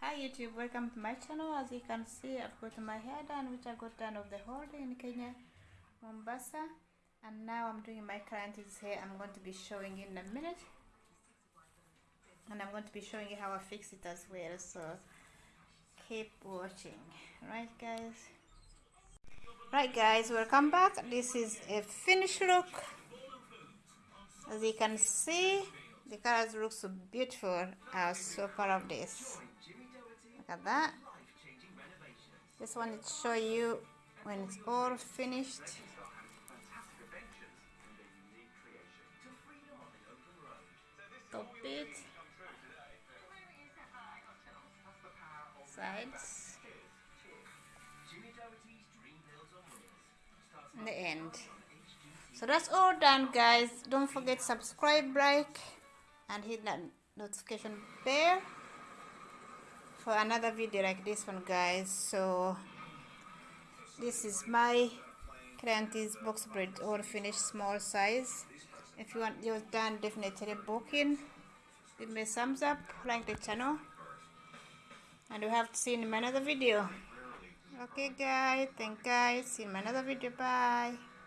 Hi YouTube, welcome to my channel. As you can see, I've got my hair done, which I got done of the holiday in Kenya, Mombasa. And now I'm doing my client's hair. I'm going to be showing in a minute. And I'm going to be showing you how I fix it as well. So keep watching. Right guys? Right guys, welcome back. This is a finished look. As you can see, the colors look so beautiful. I'm so proud of this. Look at that. Just wanted to show you when it's all finished. Top it. Sides. And the end. So that's all done guys. Don't forget subscribe, like, and hit that notification bell for another video like this one guys. So this is my client's box braid all finished small size. If you want yours done definitely book in give me a thumbs up like the channel. And you have to see in another video. Okay guys. Thank guys. See you in another video. Bye